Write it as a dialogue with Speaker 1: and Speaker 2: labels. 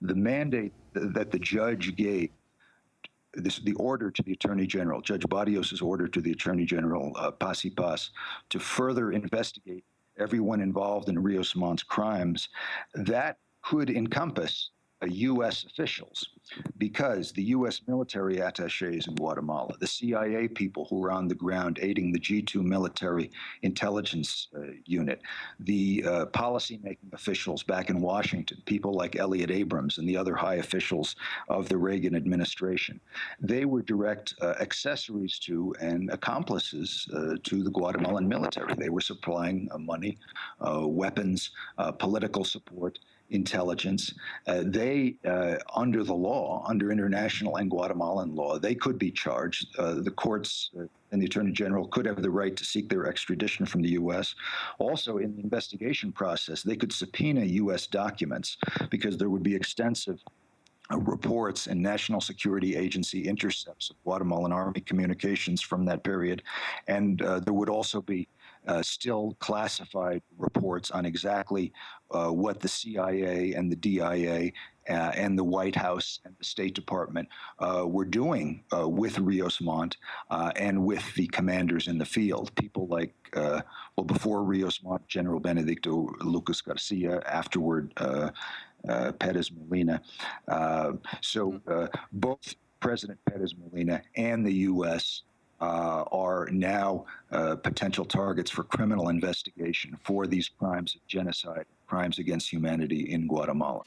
Speaker 1: the mandate that the judge gave this the order to the Attorney General, Judge Barrios' order to the Attorney General, uh, Paz, to further investigate everyone involved in Rios Montt's crimes, that could encompass U.S. officials because the U.S. military attaches in Guatemala, the CIA people who were on the ground aiding the G2 military intelligence uh, unit, the uh, policymaking officials back in Washington, people like Elliott Abrams and the other high officials of the Reagan administration, they were direct uh, accessories to and accomplices uh, to the Guatemalan military. They were supplying uh, money, uh, weapons, political support, intelligence. Uh, they, uh, under the law, under international and Guatemalan law, they could be charged. Uh, the courts uh, and the Attorney General could have the right to seek their extradition from the U.S. Also, in the investigation process, they could subpoena U.S. documents because there would be extensive uh, reports and National Security Agency intercepts of Guatemalan Army communications from that period. And uh, there would also be uh, still classified reports on exactly uh, what the CIA and the DIA uh, and the White House and the State Department uh, were doing uh, with Rios Montt uh, and with the commanders in the field. People like, well, before Rios Montt, General Benedicto Lucas Garcia, afterward, Perez Molina. so mm-hmm. both President Perez Molina and the U.S uh, are now uh, potential targets for criminal investigation for these crimes of genocide, crimes against humanity in Guatemala.